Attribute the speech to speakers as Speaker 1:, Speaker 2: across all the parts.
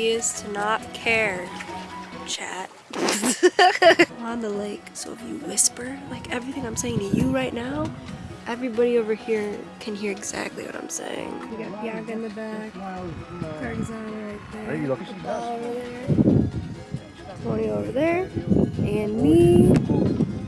Speaker 1: key is to not care, chat. on the lake, so if you whisper, like everything I'm saying to you right now, everybody over here can hear exactly what I'm saying. We got Bianca in the back, Cargazana right there, Ball over there, Tony over there, and me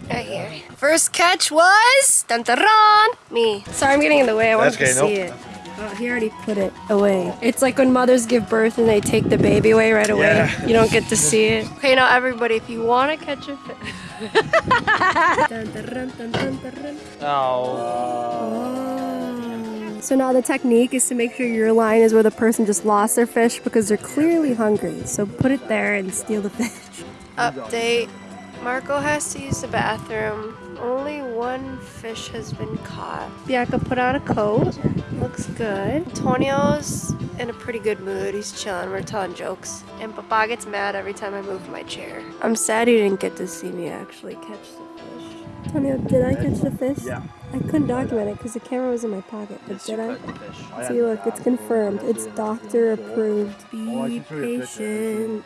Speaker 1: right here. First catch was dun dun dun, me. Sorry, I'm getting in the way. I wanted
Speaker 2: That's
Speaker 1: to
Speaker 2: okay,
Speaker 1: see
Speaker 2: nope.
Speaker 1: it. Oh, he already put it away. It's like when mothers give birth and they take the baby away right away.
Speaker 2: Yeah.
Speaker 1: You don't get to see it. Okay, now everybody, if you want to catch a fish. Oh. Dun. Oh. So now the technique is to make sure your line is where the person just lost their fish because they're clearly hungry. So put it there and steal the fish. Update. Marco has to use the bathroom. Only one fish has been caught. Bianca put on a coat. Looks good. Antonio's in a pretty good mood. He's chilling. We're telling jokes. And Papa gets mad every time I move my chair. I'm sad you didn't get to see me actually catch the fish. Antonio, did I catch the fish?
Speaker 2: Yeah.
Speaker 1: I couldn't document it because the camera was in my pocket, but did I? See, look, it's confirmed. It's doctor approved. Be
Speaker 2: can show you a picture.
Speaker 1: patient.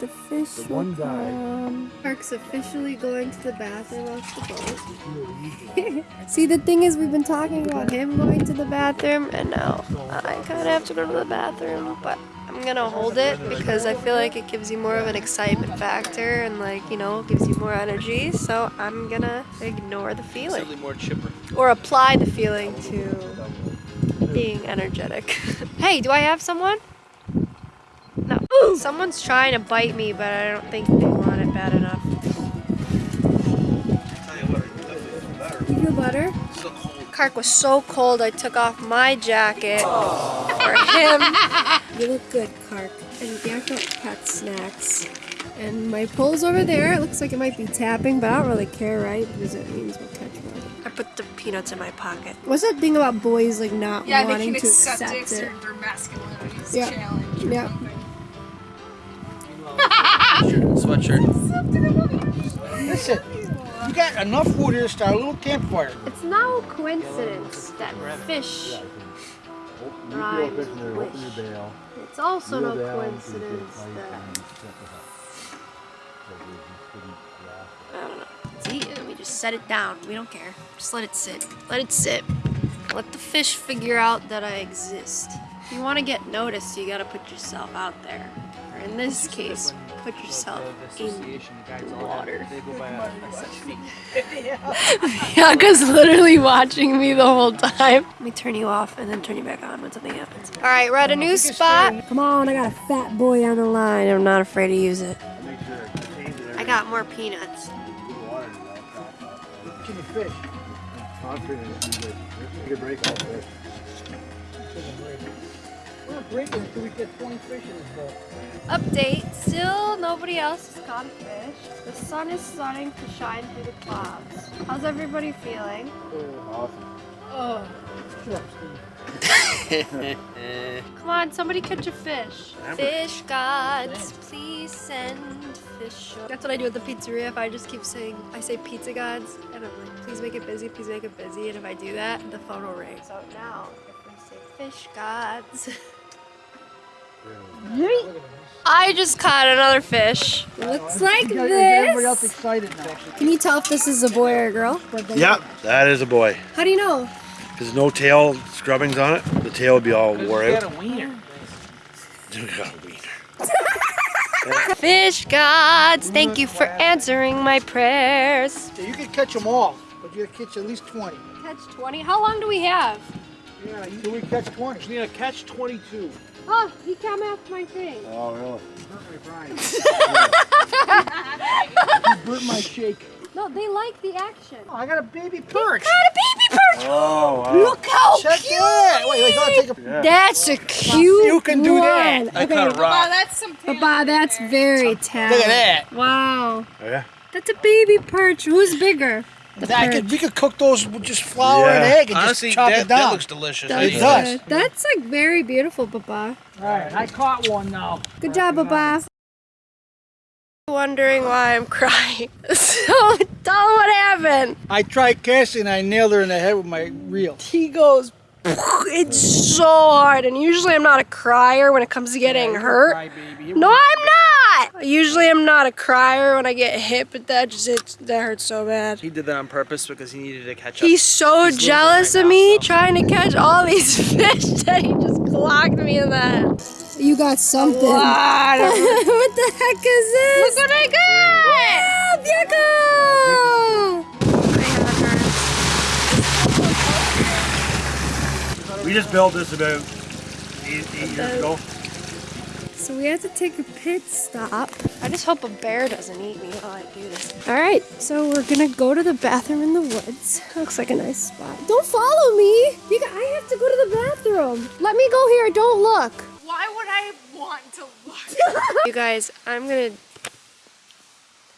Speaker 1: The fish
Speaker 2: the
Speaker 1: will
Speaker 2: one guy-
Speaker 1: come. Park's officially going to the bathroom off the boat. See, the thing is, we've been talking about him going to the bathroom, and now I kind of have to go to the bathroom, but I'm gonna hold it because I feel like it gives you more of an excitement factor and, like, you know, gives you more energy. So I'm gonna ignore the feeling
Speaker 3: more chipper.
Speaker 1: or apply the feeling to being energetic. hey, do I have someone? No. Someone's trying to bite me, but I don't think they want it bad enough. You feel better?
Speaker 3: So cold.
Speaker 1: Kark was so cold I took off my jacket oh. For him. You look good, Kark. And Bianca got snacks. And my pole's over there. It looks like it might be tapping, but I don't really care, right? Because it means we'll catch more. I put the peanuts in my pocket. What's that thing about boys like not
Speaker 4: Yeah,
Speaker 1: wanting to
Speaker 4: accept,
Speaker 1: accept,
Speaker 4: it.
Speaker 1: it?
Speaker 4: 'cause Their, their masculinity's
Speaker 1: Yeah.
Speaker 4: challenged. or
Speaker 1: Yeah.
Speaker 3: Sweatshirt.
Speaker 5: Listen, you got enough wood here to start a little campfire.
Speaker 1: It's no coincidence that fish rhymes with wish. It's also no coincidence that I don't know. See, we just set it down. We don't care. Just let it sit. Let it sit. Let the fish figure out that I exist. If you want to get noticed, you gotta put yourself out there. Or in this case, put yourself in the water. Bianca's literally watching me the whole time. Let me turn you off and then turn you back on when something happens. All right, we're at a new spot. Come on, I got a fat boy on the line. I'm not afraid to use it. I got more peanuts.
Speaker 5: Catching the fish. We're not breaking until we get 20 fish in this boat.
Speaker 1: Update, still nobody else has caught a fish. The sun is starting to shine through the clouds. How's everybody feeling? Oh. Come on, somebody catch a fish. Fish gods, please send fish. That's what I do at the pizzeria. If I just keep saying, I say pizza gods, and I'm like, please make it busy, please make it busy. And if I do that, the phone will ring. So now, if we say fish gods. I just caught another fish. Looks like
Speaker 5: You got- Everybody else
Speaker 1: this.
Speaker 5: excited now.
Speaker 1: Can you tell if this is a boy or a girl?
Speaker 2: Yep, that is a boy.
Speaker 1: How do you know?
Speaker 2: There's no tail scrubbings on it. The tail would be all wore out.
Speaker 3: got a wiener.
Speaker 2: Got a wiener.
Speaker 1: Fish gods, thank you for answering my prayers.
Speaker 5: Yeah, you can catch them all, but you gotta catch at least 20.
Speaker 1: Catch 20. How long do we have?
Speaker 5: Yeah, you we catch 20.
Speaker 3: need a catch 22.
Speaker 1: Oh, he came off my thing.
Speaker 2: Oh, really?
Speaker 5: You burnt my shake.
Speaker 1: No, they like the action.
Speaker 5: Oh, I got a baby perch.
Speaker 1: Got a baby perch.
Speaker 2: Oh, wow.
Speaker 1: Look how
Speaker 5: Check
Speaker 1: cute.
Speaker 5: that. Wait, wait, gotta take a.
Speaker 2: Yeah.
Speaker 1: That's a cute
Speaker 5: You can do that.
Speaker 1: one.
Speaker 3: I
Speaker 1: Okay,
Speaker 3: caught a
Speaker 4: Wow, that's some
Speaker 1: Papa, that's very talented.
Speaker 5: Look at that.
Speaker 1: Wow.
Speaker 2: Oh, yeah?
Speaker 1: That's a baby perch. Who's bigger? The
Speaker 5: I could, we could cook those with just flour and egg and
Speaker 3: Honestly,
Speaker 5: just chop
Speaker 3: that,
Speaker 5: it down.
Speaker 3: that looks delicious.
Speaker 1: That's,
Speaker 5: It does.
Speaker 1: good. That's like very beautiful, Papa.
Speaker 5: All right, I caught one now.
Speaker 1: Good job, Papa. Wondering why I'm crying. So tell 'em what happened.
Speaker 5: I tried casting, and I nailed her in the head with my reel.
Speaker 1: He goes It's so hard, and usually I'm not a crier when it comes to getting hurt. No, I'm not. Usually I'm not a crier when I get hit, but that just it, that hurts so bad.
Speaker 3: He did that on purpose because he needed to catch up.
Speaker 1: He's so
Speaker 3: He's
Speaker 1: jealous
Speaker 3: right
Speaker 1: of
Speaker 3: now,
Speaker 1: me
Speaker 3: so.
Speaker 1: trying to catch all these fish that he just clocked me in that.
Speaker 5: You got something.
Speaker 1: What?
Speaker 5: what the heck is this?
Speaker 1: Look what I got!
Speaker 5: Bianca!
Speaker 2: We just built this about eight, eight years ago.
Speaker 1: So we have to take a pit stop. I just hope a bear doesn't eat me while I do this. All right, so we're gonna go to the bathroom in the woods. Looks like a nice spot. Don't follow me. You got, I have to go to the bathroom. Let me go here. Don't look.
Speaker 4: Why would I want to look?
Speaker 1: You guys, I'm gonna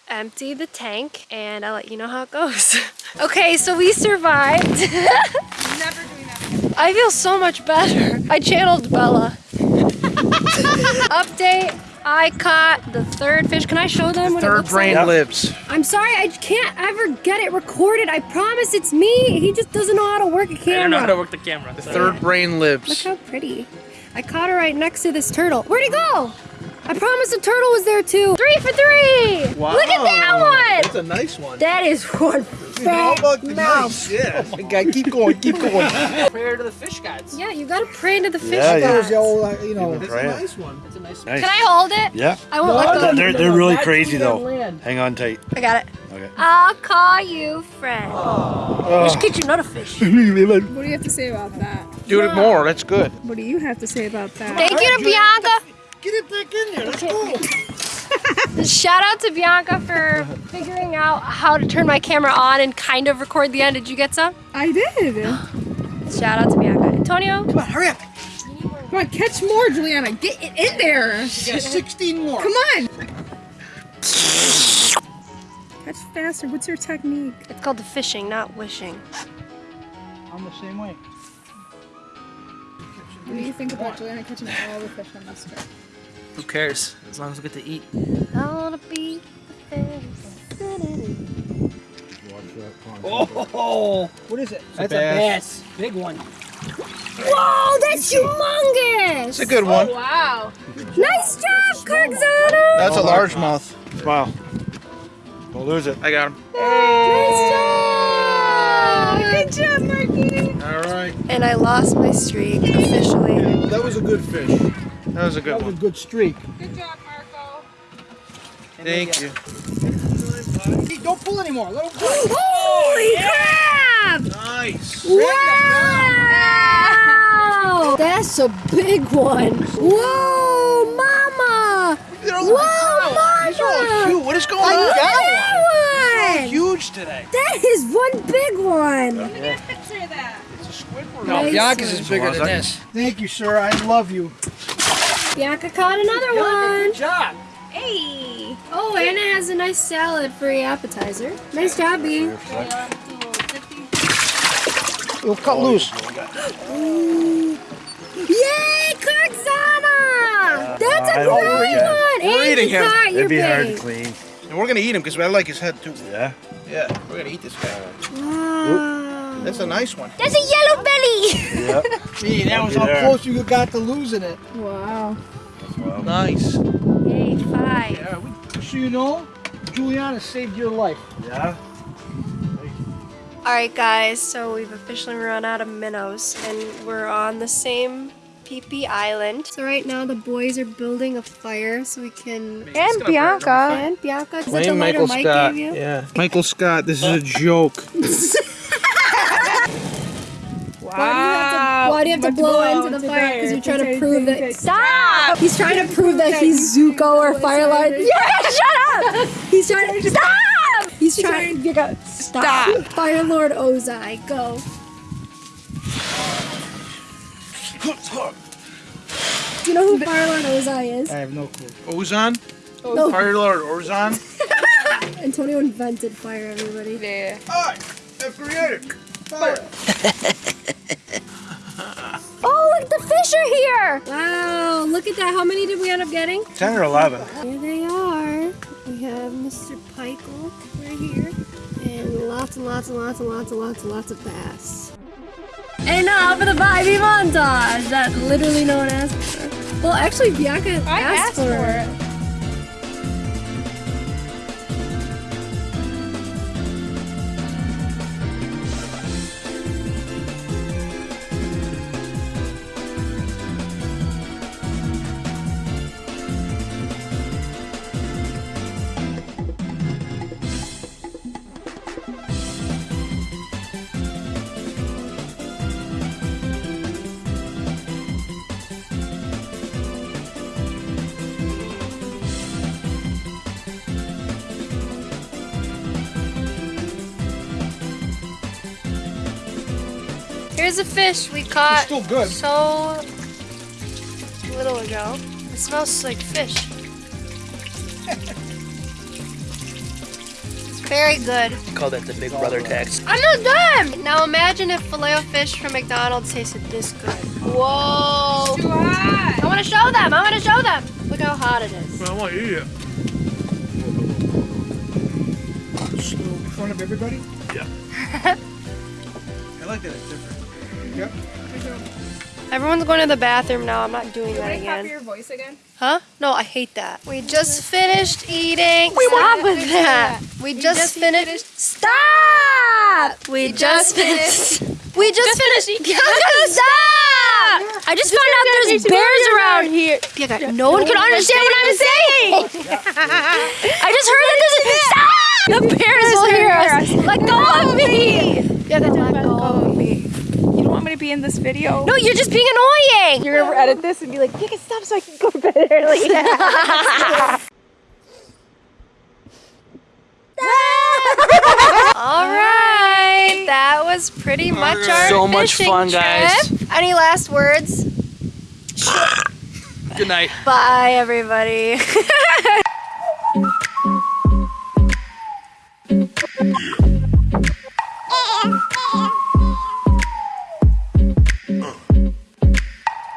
Speaker 1: empty the tank and I'll let you know how it goes. okay, so we survived.
Speaker 4: Never doing that again.
Speaker 1: I feel so much better. I channeled Bella. Update. I caught the third fish. Can I show them what it
Speaker 3: Third
Speaker 1: looks
Speaker 3: brain
Speaker 1: like?
Speaker 3: lives.
Speaker 1: I'm sorry, I can't ever get it recorded. I promise it's me. He just doesn't know how to work a
Speaker 6: I don't know how to work the camera.
Speaker 3: The third brain lives.
Speaker 1: Look how pretty. I caught her right next to this turtle. Where'd he go? I promised the turtle was there too. Three for three. Wow. Look at that one.
Speaker 3: That's a nice one.
Speaker 1: one. That is one fat mouth.
Speaker 3: Yeah. Oh my god, keep going, keep going.
Speaker 6: Prayer to the fish gods.
Speaker 1: Yeah, you gotta pray to the fish
Speaker 2: Yeah, yeah.
Speaker 1: gods.
Speaker 5: There's the old, uh, you know.
Speaker 2: That's a nice
Speaker 3: one.
Speaker 6: That's a nice
Speaker 2: Nice.
Speaker 1: Can I hold it?
Speaker 2: Yeah.
Speaker 1: I won't let go.
Speaker 2: They're, they're really
Speaker 6: That's
Speaker 2: crazy though.
Speaker 6: land.
Speaker 2: Hang on tight.
Speaker 1: I got it.
Speaker 2: Okay.
Speaker 1: I'll call you friend. You should get you another fish.
Speaker 5: What do you have to say about that?
Speaker 3: Do it more, that's good.
Speaker 5: What do you have to say about that?
Speaker 1: Thank you to Bianca.
Speaker 3: Get it back in there, let's go.
Speaker 1: Shout out to Bianca for figuring out how to turn my camera on and kind of record the end. Did you get some?
Speaker 5: I did.
Speaker 1: Shout out to Bianca. Antonio?
Speaker 3: Come on, hurry up.
Speaker 5: Come on, catch more, Juliana. Get it in there.
Speaker 3: You got 16 more.
Speaker 5: Come on. Catch faster. What's your technique?
Speaker 1: It's called the fishing, not wishing.
Speaker 5: I'm the same way. What do you think about Juliana catching all the fish on this trip?
Speaker 6: Who cares? As long as we get to eat.
Speaker 1: I wanna be the.
Speaker 6: Oh,
Speaker 5: What is it?
Speaker 6: that's
Speaker 3: a bass.
Speaker 6: Big one.
Speaker 1: Whoa, that's humongous!
Speaker 3: It's a good one.
Speaker 4: Oh, wow.
Speaker 1: Nice job, Kirkzana!
Speaker 3: That's a largemouth.
Speaker 2: Wow. Don't lose it.
Speaker 3: I got him.
Speaker 1: Nice job! Good job, Marky!
Speaker 3: All right.
Speaker 1: And I lost my streak officially.
Speaker 3: That was a good fish. That was a good one.
Speaker 5: That was a good streak.
Speaker 4: Good job, Marco.
Speaker 3: Thank you.
Speaker 5: Hey, don't pull anymore. Let him go.
Speaker 1: Holy crap!
Speaker 3: Nice.
Speaker 1: Wow! That's a big one. Whoa, mama! Whoa,
Speaker 3: He's all
Speaker 1: mama!
Speaker 3: What is going
Speaker 1: Look
Speaker 3: on?
Speaker 1: at that one!
Speaker 3: Huge today.
Speaker 1: That is one big one.
Speaker 4: Picture that.
Speaker 3: It's a Squidward.
Speaker 1: Nice
Speaker 3: Bianca's is bigger than this.
Speaker 5: Thank you, sir. I love you.
Speaker 1: Bianca caught another one.
Speaker 6: Good job.
Speaker 4: Hey.
Speaker 1: Oh, Anna has a nice salad for your appetizer. Nice job, B.
Speaker 3: It'll cut loose.
Speaker 1: Yay, Kirkzana! That's a
Speaker 2: don't
Speaker 1: great one.
Speaker 3: We're
Speaker 1: and
Speaker 3: eating him.
Speaker 2: It'd be hard to clean.
Speaker 3: And we're gonna eat him because I like his head too.
Speaker 2: Yeah.
Speaker 3: Yeah, we're gonna eat this guy.
Speaker 1: Wow.
Speaker 3: That's a nice one.
Speaker 1: That's a yellow belly.
Speaker 2: Yep.
Speaker 5: Gee, that was how
Speaker 2: there.
Speaker 5: close you got to losing it. Wow.
Speaker 3: Nice.
Speaker 1: Yay, five.
Speaker 3: Yeah, we
Speaker 5: So you know, Juliana saved your life.
Speaker 2: Yeah.
Speaker 1: All right, guys. So we've officially run out of minnows, and we're on the same PP Island. So right now the boys are building a fire so we can.
Speaker 3: gonna
Speaker 1: And Bianca. And Bianca. Is that the lighter Mike gave you?
Speaker 3: Yeah. Michael Scott, this is a joke.
Speaker 1: Why do you have to, you have to blow into the fire? Because you're trying to prove that. Stop! He's trying to prove that he's Zuko or Fire Lord. Yeah, shut up! He's trying to. Stop! He's trying to. Go. Stop! Fire Lord Ozai, go. Do you know who Fire Lord Ozai is?
Speaker 5: I have no clue.
Speaker 3: Ozon?
Speaker 1: No.
Speaker 3: Fire Lord Ozon?
Speaker 1: Antonio invented fire, everybody.
Speaker 4: Yeah.
Speaker 3: I have created fire.
Speaker 1: Oh, look, the fish are here! Wow, look at that. How many did we end up getting?
Speaker 2: 10 or 11.
Speaker 1: Here they are. We have Mr. Pikel right here. And lots and lots and lots and lots and lots and lots of bass. And now for the Bobby montage that literally no one asked for. Well, actually, Bianca
Speaker 4: I
Speaker 1: asked,
Speaker 4: asked
Speaker 1: for,
Speaker 4: for
Speaker 1: it.
Speaker 4: it.
Speaker 1: Here's a fish we caught it's
Speaker 3: still good.
Speaker 1: so little ago. It smells like fish. it's very good.
Speaker 6: Call that the Big Brother tax.
Speaker 1: I'm not done! Now imagine if filet fish from McDonald's tasted this good. Whoa!
Speaker 4: Too hot.
Speaker 1: I want to show them. I want to show them. Look how hot it is.
Speaker 3: I want to eat it. In front of everybody?
Speaker 2: Yeah.
Speaker 3: I like that it's different. Yep.
Speaker 1: Everyone's going to the bathroom now. I'm not doing that
Speaker 4: Can I
Speaker 1: again.
Speaker 4: your voice again?
Speaker 1: Huh? No, I hate that. We just finished eating. We Stop with that. We just finished. Stop! We just finished. We just finished. Bianca, stop! I just found out there's bears around here. Bianca, no one can understand what I'm saying. I just heard that there's a stop. The bears will hear us. Let go of me. Bianca, let go of me.
Speaker 4: You don't want me to be in this video?
Speaker 1: No, you're just being annoying.
Speaker 4: You're gonna edit this and be like, you can stop so I can go to bed early.
Speaker 1: All right, that was pretty much our
Speaker 6: So much
Speaker 1: fishing
Speaker 6: fun, guys.
Speaker 1: trip. Any last words?
Speaker 6: Good night.
Speaker 1: Bye, everybody.